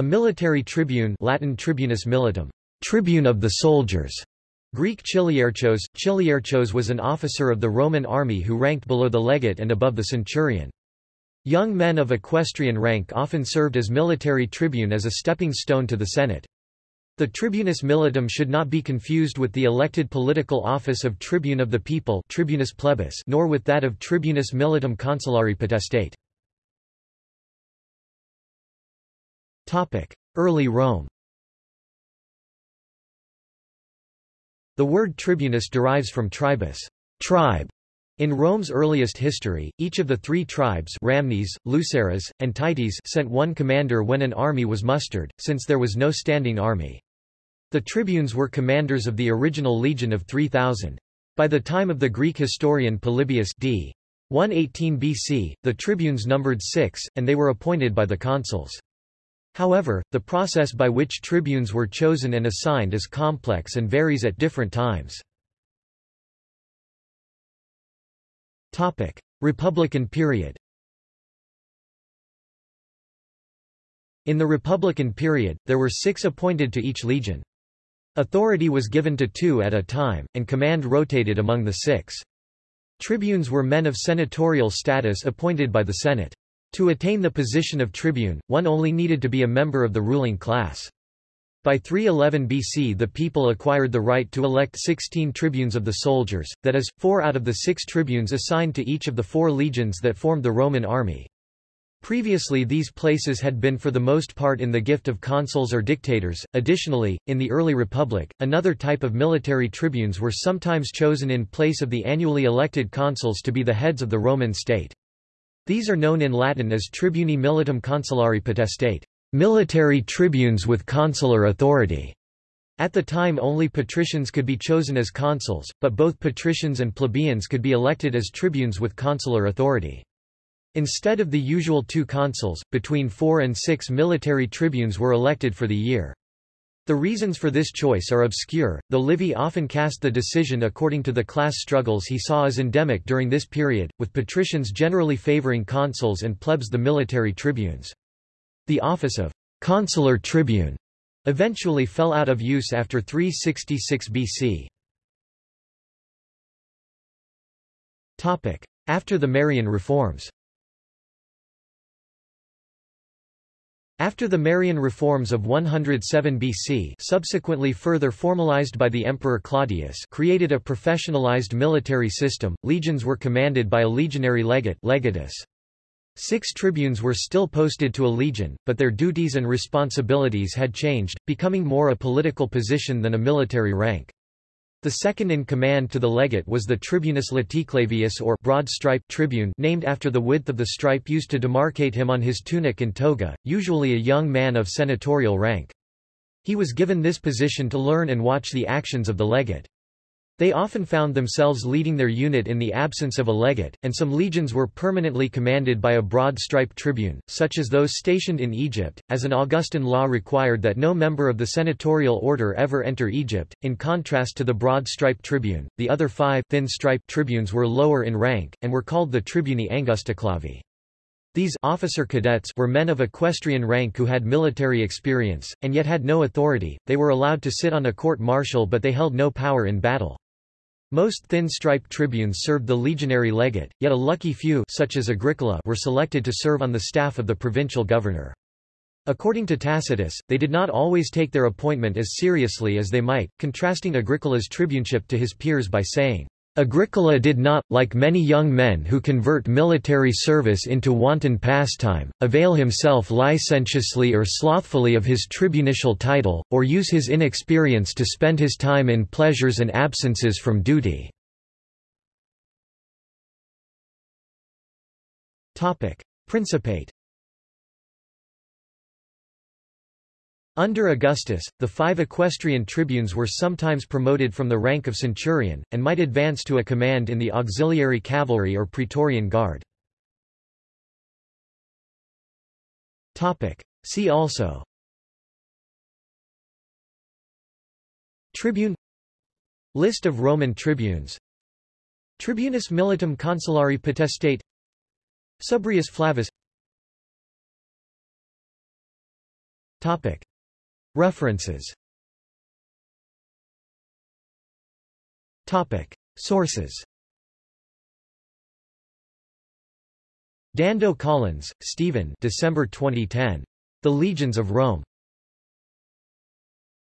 A military tribune Latin tribunus militum, tribune of the soldiers. Greek chiliarchos. Chiliarchos was an officer of the Roman army who ranked below the legate and above the centurion. Young men of equestrian rank often served as military tribune as a stepping stone to the Senate. The tribunus militum should not be confused with the elected political office of tribune of the people tribunus plebis nor with that of tribunus militum consulari potestate. Early Rome The word tribunus derives from tribus tribe". In Rome's earliest history, each of the three tribes Ramnes, Luceres, and Tities sent one commander when an army was mustered, since there was no standing army. The tribunes were commanders of the original legion of 3,000. By the time of the Greek historian Polybius d. 118 BC, the tribunes numbered six, and they were appointed by the consuls. However, the process by which tribunes were chosen and assigned is complex and varies at different times. Republican period In the Republican period, there were six appointed to each legion. Authority was given to two at a time, and command rotated among the six. Tribunes were men of senatorial status appointed by the Senate. To attain the position of tribune, one only needed to be a member of the ruling class. By 311 BC the people acquired the right to elect 16 tribunes of the soldiers, that is, four out of the six tribunes assigned to each of the four legions that formed the Roman army. Previously these places had been for the most part in the gift of consuls or dictators. Additionally, in the early republic, another type of military tribunes were sometimes chosen in place of the annually elected consuls to be the heads of the Roman state. These are known in Latin as tribuni militum consulari potestate, military tribunes with consular authority. At the time only patricians could be chosen as consuls, but both patricians and plebeians could be elected as tribunes with consular authority. Instead of the usual two consuls, between four and six military tribunes were elected for the year. The reasons for this choice are obscure, though Livy often cast the decision according to the class struggles he saw as endemic during this period, with patricians generally favoring consuls and plebs the military tribunes. The office of consular tribune eventually fell out of use after 366 BC. After the Marian reforms After the Marian reforms of 107 BC subsequently further formalized by the Emperor Claudius created a professionalized military system, legions were commanded by a legionary legate legatus. Six tribunes were still posted to a legion, but their duties and responsibilities had changed, becoming more a political position than a military rank. The second in command to the legate was the tribunus laticlavius or broad stripe tribune named after the width of the stripe used to demarcate him on his tunic and toga, usually a young man of senatorial rank. He was given this position to learn and watch the actions of the legate. They often found themselves leading their unit in the absence of a legate, and some legions were permanently commanded by a broad-striped tribune, such as those stationed in Egypt, as an Augustan law required that no member of the senatorial order ever enter Egypt. In contrast to the broad-striped tribune, the other five thin-striped tribunes were lower in rank, and were called the tribuni angusticlavi. These officer cadets were men of equestrian rank who had military experience, and yet had no authority, they were allowed to sit on a court-martial but they held no power in battle. Most thin-striped tribunes served the legionary legate, yet a lucky few such as Agricola were selected to serve on the staff of the provincial governor. According to Tacitus, they did not always take their appointment as seriously as they might, contrasting Agricola's tribuneship to his peers by saying, Agricola did not, like many young men who convert military service into wanton pastime, avail himself licentiously or slothfully of his tribunicial title, or use his inexperience to spend his time in pleasures and absences from duty. Principate Under Augustus, the five equestrian tribunes were sometimes promoted from the rank of centurion, and might advance to a command in the auxiliary cavalry or praetorian guard. See also. Tribune. List of Roman tribunes. Tribunus militum consulari potestate. Subrius Flavus Topic. References Topic. Sources Dando Collins, Stephen December 2010. The Legions of Rome.